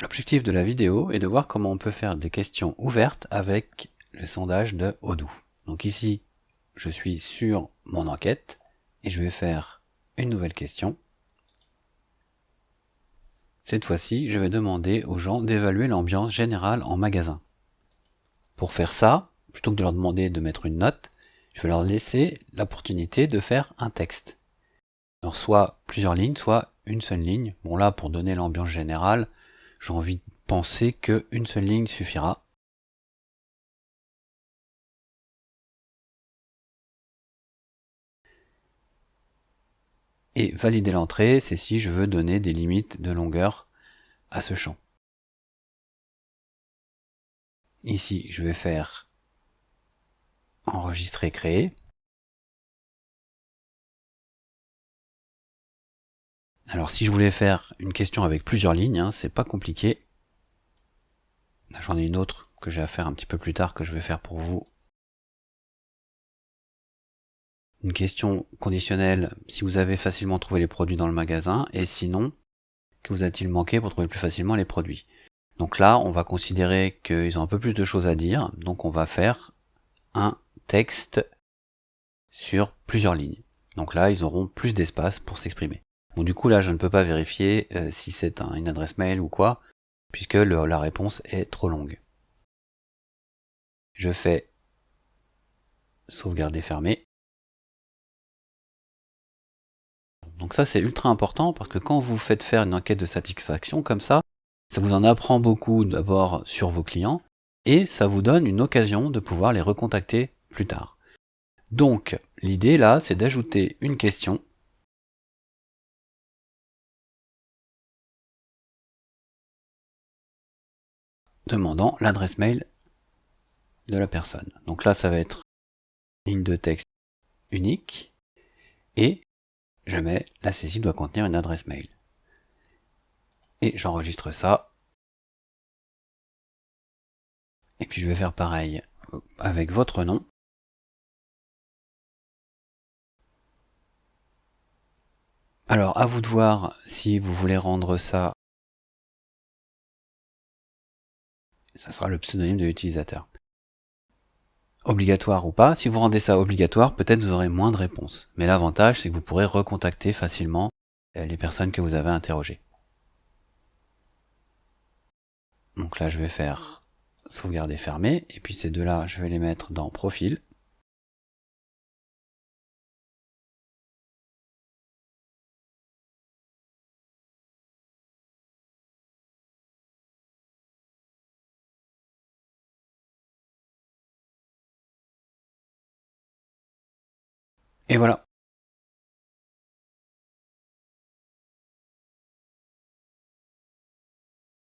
L'objectif de la vidéo est de voir comment on peut faire des questions ouvertes avec le sondage de Odoo. Donc ici, je suis sur mon enquête et je vais faire une nouvelle question. Cette fois-ci, je vais demander aux gens d'évaluer l'ambiance générale en magasin. Pour faire ça, plutôt que de leur demander de mettre une note, je vais leur laisser l'opportunité de faire un texte. Alors soit plusieurs lignes, soit une seule ligne. Bon là, pour donner l'ambiance générale, j'ai envie de penser qu'une seule ligne suffira. Et valider l'entrée, c'est si je veux donner des limites de longueur à ce champ. Ici, je vais faire enregistrer, créer. Alors si je voulais faire une question avec plusieurs lignes, hein, c'est pas compliqué. J'en ai une autre que j'ai à faire un petit peu plus tard que je vais faire pour vous. Une question conditionnelle si vous avez facilement trouvé les produits dans le magasin et sinon, que vous a-t-il manqué pour trouver plus facilement les produits? Donc là, on va considérer qu'ils ont un peu plus de choses à dire, donc on va faire un texte sur plusieurs lignes. Donc là, ils auront plus d'espace pour s'exprimer. Du coup, là, je ne peux pas vérifier euh, si c'est une adresse mail ou quoi, puisque la réponse est trop longue. Je fais sauvegarder fermé. Donc ça, c'est ultra important parce que quand vous faites faire une enquête de satisfaction comme ça, ça vous en apprend beaucoup d'abord sur vos clients et ça vous donne une occasion de pouvoir les recontacter plus tard. Donc, l'idée là, c'est d'ajouter une question demandant l'adresse mail de la personne. Donc là, ça va être ligne de texte unique et je mets la saisie doit contenir une adresse mail. Et j'enregistre ça. Et puis je vais faire pareil avec votre nom. Alors à vous de voir si vous voulez rendre ça ça sera le pseudonyme de l'utilisateur. Obligatoire ou pas, si vous rendez ça obligatoire, peut-être vous aurez moins de réponses. Mais l'avantage, c'est que vous pourrez recontacter facilement euh, les personnes que vous avez interrogées. Donc là, je vais faire sauvegarder fermé, et puis ces deux-là, je vais les mettre dans profil. Et voilà,